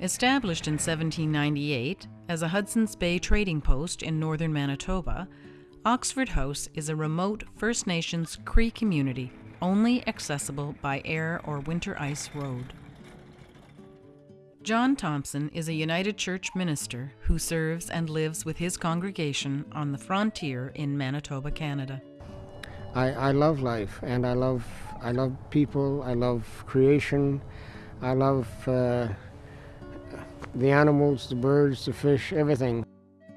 Established in 1798 as a Hudson's Bay trading post in northern Manitoba, Oxford House is a remote First Nations Cree community only accessible by air or winter ice road. John Thompson is a United Church minister who serves and lives with his congregation on the frontier in Manitoba, Canada. I, I love life and I love I love people. I love creation. I love uh, the animals, the birds, the fish, everything.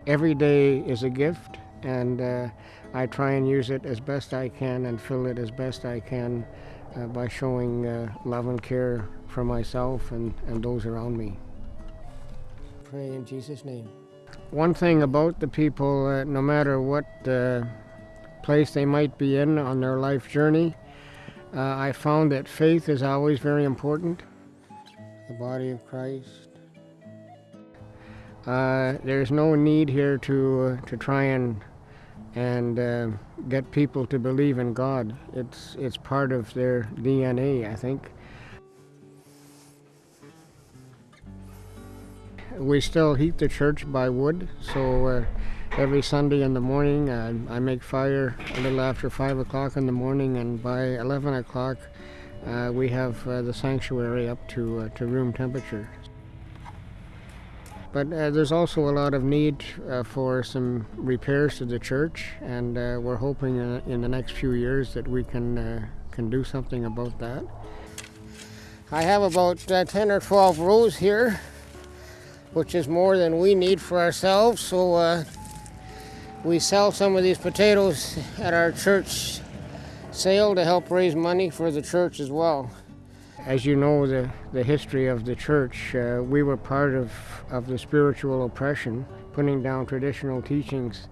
Every day is a gift, and uh, I try and use it as best I can and fill it as best I can uh, by showing uh, love and care for myself and, and those around me. Pray in Jesus' name. One thing about the people, uh, no matter what uh, place they might be in on their life journey, uh, I found that faith is always very important. The body of Christ. Uh, there's no need here to uh, to try and and uh, get people to believe in God. It's it's part of their DNA, I think. We still heat the church by wood, so uh, every Sunday in the morning uh, I make fire a little after five o'clock in the morning, and by eleven o'clock we have the sanctuary up to to room temperature. But uh, there's also a lot of need uh, for some repairs to the church, and uh, we're hoping in, the next few years that we can uh, can do something about that. I have about uh, 10 or 12 rows here, which is more than we need for ourselves. So uh, we sell some of these potatoes at our church sale to help raise money for the church as well. As you know, the, the history of the church, uh, we were part of, of the spiritual oppression, putting down traditional teachings.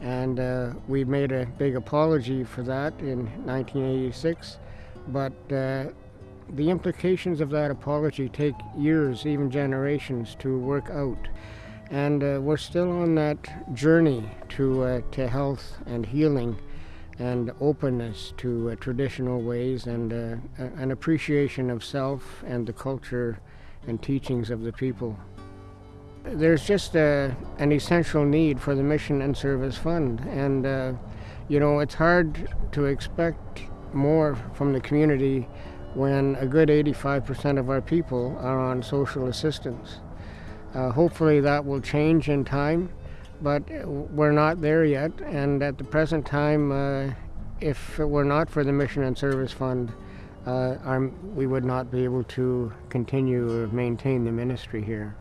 And uh, we made a big apology for that in 1986. But uh, the implications of that apology take years, even generations, to work out. And uh, we're still on that journey to, uh, to health and healing and openness to uh, traditional ways and uh, an appreciation of self and the culture and teachings of the people. There's just uh, an essential need for the Mission and Service Fund, and uh, you know, it's hard to expect more from the community when a good 85% of our people are on social assistance. Uh, hopefully, that will change in time but we're not there yet. And at the present time, uh, if it were not for the Mission and Service Fund, uh, we would not be able to continue or maintain the ministry here.